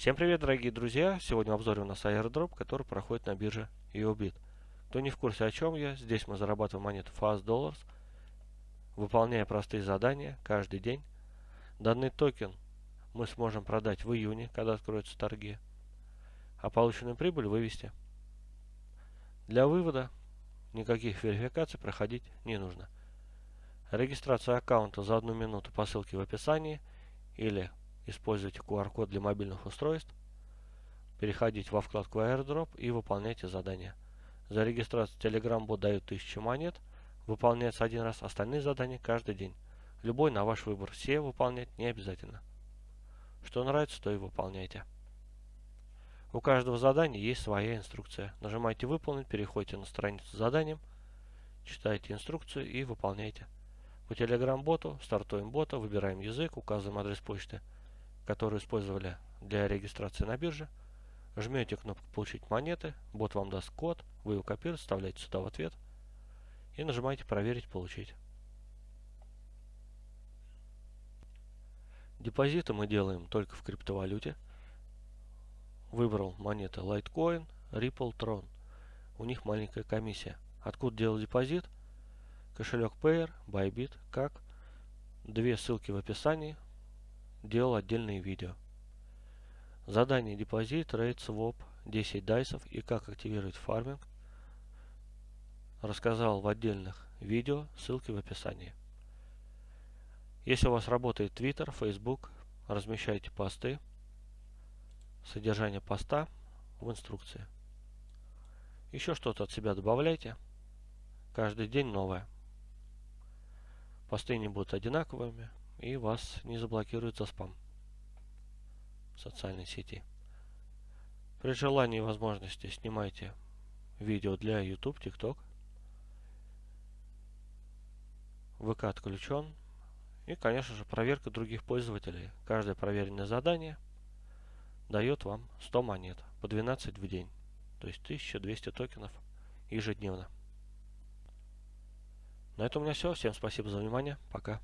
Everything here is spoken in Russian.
Всем привет, дорогие друзья! Сегодня в обзоре у нас airdrop, который проходит на бирже EOBIT. Кто не в курсе о чем я, здесь мы зарабатываем монету Fast Dollars, выполняя простые задания каждый день. Данный токен мы сможем продать в июне, когда откроются торги, а полученную прибыль вывести. Для вывода никаких верификаций проходить не нужно. Регистрация аккаунта за одну минуту по ссылке в описании или используйте QR-код для мобильных устройств, переходите во вкладку AirDrop и выполняйте задания. За регистрацию Telegram бот дают 1000 монет, выполняется один раз, остальные задания каждый день. Любой на ваш выбор, все выполнять не обязательно. Что нравится, то и выполняйте. У каждого задания есть своя инструкция. Нажимайте «Выполнить», переходите на страницу с заданием, читайте инструкцию и выполняйте. По Telegram-боту стартуем бота, выбираем язык, указываем адрес почты – которую использовали для регистрации на бирже, жмете кнопку «Получить монеты», бот вам даст код, вы его копируете, вставляете сюда в ответ и нажимаете «Проверить, получить». Депозиты мы делаем только в криптовалюте. Выбрал монеты Litecoin, Ripple, Tron. У них маленькая комиссия. Откуда делать депозит? Кошелек Payer, Bybit, как? Две ссылки в описании делал отдельные видео. Задание депозит, рейд, своп, 10 дайсов и как активировать фарминг рассказал в отдельных видео, ссылки в описании. Если у вас работает Twitter, Facebook, размещайте посты, содержание поста в инструкции. Еще что-то от себя добавляйте. Каждый день новое. Посты не будут одинаковыми, и вас не заблокируют за спам в социальной сети. При желании и возможности снимайте видео для YouTube, TikTok. ВК отключен. И, конечно же, проверка других пользователей. Каждое проверенное задание дает вам 100 монет по 12 в день. То есть 1200 токенов ежедневно. На этом у меня все. Всем спасибо за внимание. Пока.